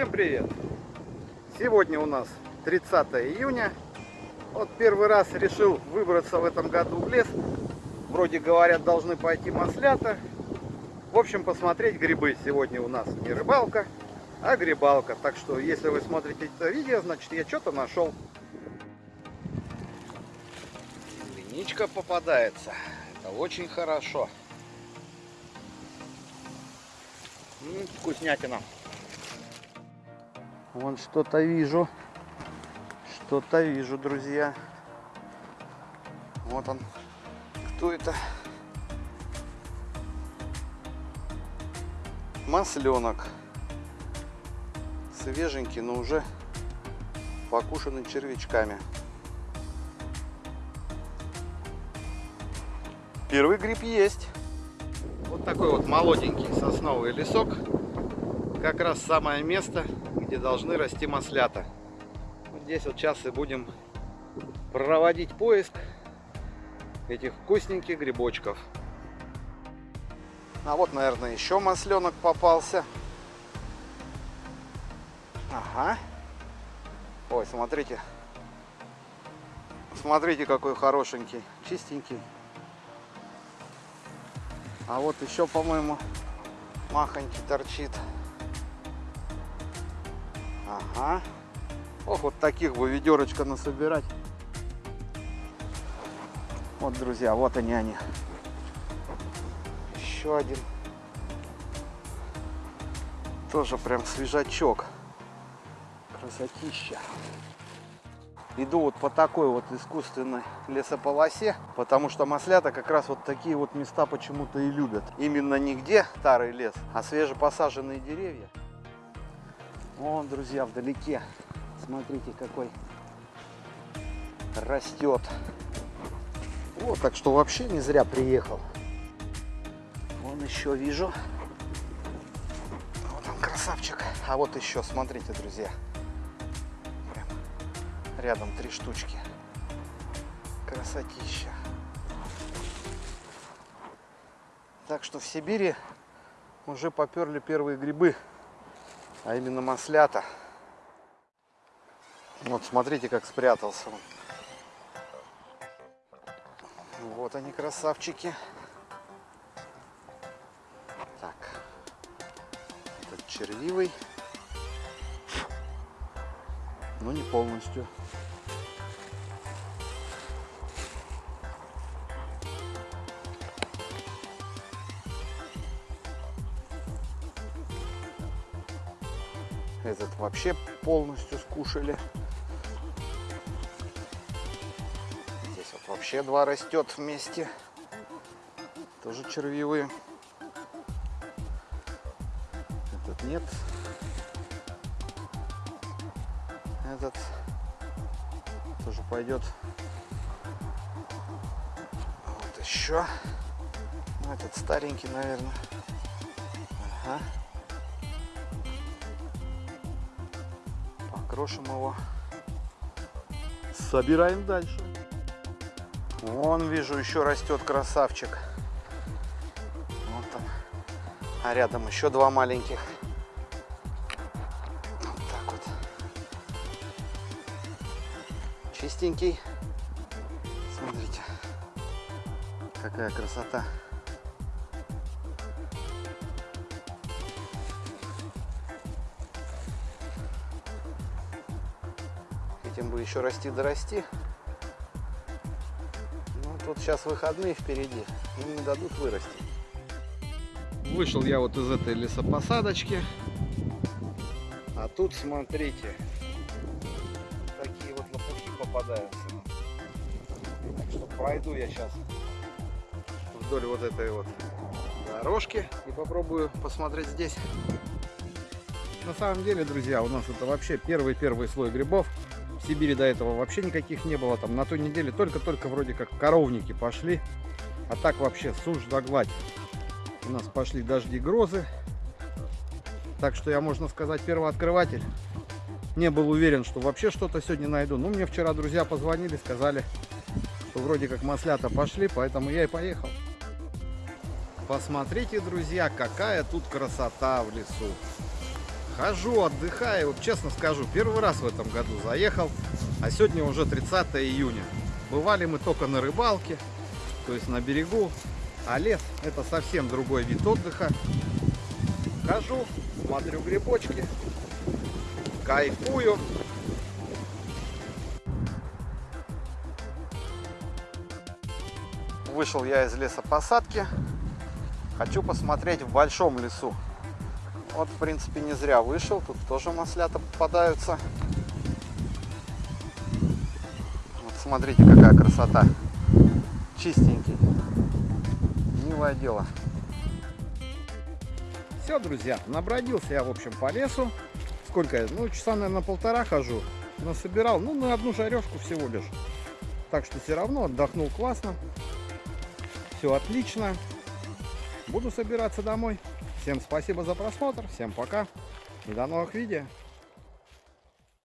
Всем привет! Сегодня у нас 30 июня. Вот первый раз решил выбраться в этом году в лес. Вроде говорят, должны пойти маслята. В общем, посмотреть грибы. Сегодня у нас не рыбалка, а грибалка. Так что, если вы смотрите это видео, значит я что-то нашел. Линичка попадается. Это очень хорошо. М -м, вкуснятина. Вон что-то вижу. Что-то вижу, друзья. Вот он. Кто это? Масленок. Свеженький, но уже покушанный червячками. Первый гриб есть. Вот такой вот молоденький сосновый лесок. Как раз самое место, где должны расти маслята. Вот здесь вот сейчас и будем проводить поиск этих вкусненьких грибочков. А вот, наверное, еще масленок попался. Ага. Ой, смотрите. Смотрите, какой хорошенький, чистенький. А вот еще, по-моему, махонький торчит. Ага. Ох, вот таких бы ведерочка насобирать. Вот, друзья, вот они они. Еще один. Тоже прям свежачок. Красотища. Иду вот по такой вот искусственной лесополосе, потому что маслята как раз вот такие вот места почему-то и любят. Именно нигде старый лес, а свежепосаженные деревья. Вон, друзья, вдалеке. Смотрите, какой растет. Вот, так что вообще не зря приехал. Вон еще вижу. Вот он, красавчик. А вот еще, смотрите, друзья. Прям рядом три штучки. Красотища. Так что в Сибири уже поперли первые грибы а именно маслята. Вот смотрите, как спрятался он. Вот они, красавчики. Так, этот червивый, но не полностью. Этот вообще полностью скушали. Здесь вот вообще два растет вместе. Тоже червивые. Этот нет. Этот тоже пойдет. Вот еще. Ну, этот старенький, наверное. Ага. Покрошим его. Собираем дальше. Вон, вижу, еще растет красавчик. Вот он. А рядом еще два маленьких. Вот так вот. Чистенький. Смотрите, какая красота. Этим бы еще расти да расти. Ну, тут сейчас выходные впереди. Им не дадут вырасти. Вышел я вот из этой лесопосадочки. А тут, смотрите, такие вот лопухи попадаются. Так что пройду я сейчас вдоль вот этой вот дорожки и попробую посмотреть здесь. На самом деле, друзья, у нас это вообще первый-первый слой грибов. В Сибири до этого вообще никаких не было. Там на той неделе только-только вроде как коровники пошли. А так вообще сушь да гладь. У нас пошли дожди, грозы. Так что я, можно сказать, первооткрыватель. Не был уверен, что вообще что-то сегодня найду. Но мне вчера друзья позвонили, сказали, что вроде как маслята пошли, поэтому я и поехал. Посмотрите, друзья, какая тут красота в лесу. Хожу, отдыхаю. Вот честно скажу, первый раз в этом году заехал, а сегодня уже 30 июня. Бывали мы только на рыбалке, то есть на берегу. А лес это совсем другой вид отдыха. Хожу, смотрю грибочки, кайфую. Вышел я из лесопосадки. Хочу посмотреть в большом лесу. Вот, в принципе, не зря вышел. Тут тоже маслята попадаются. Вот смотрите, какая красота. Чистенький. Милое дело. Все, друзья, набродился я, в общем, по лесу. Сколько я? Ну, часа, наверное, полтора хожу. Насобирал, ну, на одну жарежку всего лишь. Так что все равно отдохнул классно. Все отлично. Буду собираться домой. Всем спасибо за просмотр. Всем пока. И до новых видео.